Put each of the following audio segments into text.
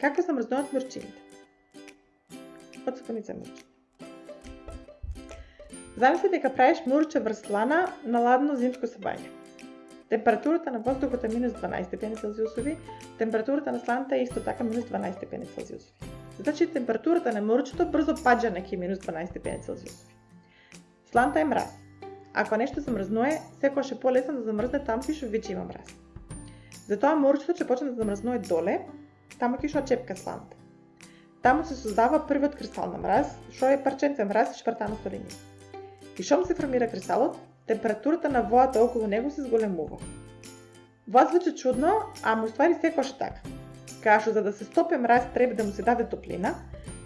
Како се замрзнуваат мурчините? Од сапуница мурчи. Замисли дека правиш мурче врз слана на ладно зимско сабање. Температурата на воздухот е минус 12 степени Целзиусови, температурата на сланата е исто така минус 12 степени Целзиусови. Значи температурата на мурчето брзо паѓа на минус 12 степени Целзиусови. Сланата е мраз. Ако нешто замрзнува, секогаш е полесно да замрзне таму кај што веќе има мраз. Затоа морчето ќе почне да замрзнуе доле, таму ќе што чепка сланта. Таму се создава првиот кристал на мраз, што е парченце мраз шпартано со линија. И шом се формира кристалот, температурата на водата околу него се зголемува. Вас звучи чудно, а му ствари секојаш така. Кажу, за да се стопе мраз треба да му се даде топлина,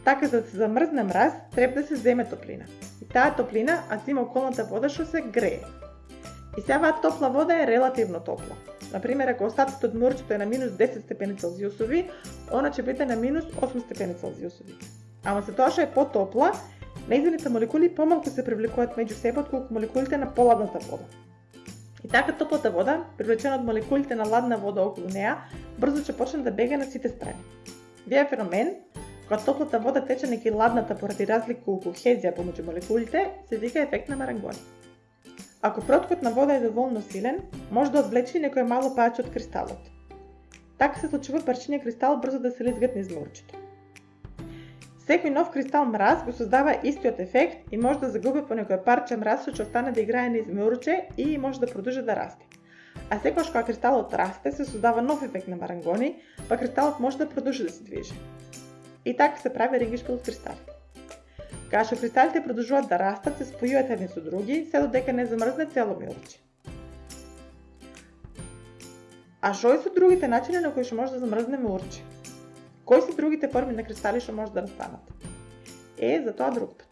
така за да се замрзне мраз треба да се земе топлина. И таа топлина а зима околната вода што се грее. И сега топла вода е релативно топла. Например, ако остатокот од морчето е на минус 10 степени Целзиусови, она ќе биде на минус 8 степени Целзиусови. Ама се тоа што е потопла, Нејзините молекули помалку се привлекуваат меѓу себе отколку молекулите на поладната вода. И така топлата вода, привлечена од молекулите на ладна вода околу неа, брзо ќе почне да бега на сите страни. Вие феномен, кога топлата вода тече неки ладната поради разлика у кохезија помеѓу молекулите, се вика ефект на Марангони. Ако протокот на вода е доволно силен, може да одвлечи некој мало пајаче од кристалот. Така се случува парчиња кристал брзо да се лизгат низ морчето. Секој нов кристал мраз го создава истиот ефект и може да загуби по некој парче мраз што ќе остане да играе низ морче и може да продолжи да расте. А секогаш кога кристалот расте, се создава нов ефект на марангони, па кристалот може да продолжи да се движи. И така се прави рингишкот од кристали. Кога што кристалите продолжуваат да растат, се спојуваат едни со други, се додека не замрзне цело милче. А што се другите начини на кои што може да замрзне урче? Кои се другите форми на кристали што може да настанат? Е, за тоа друг.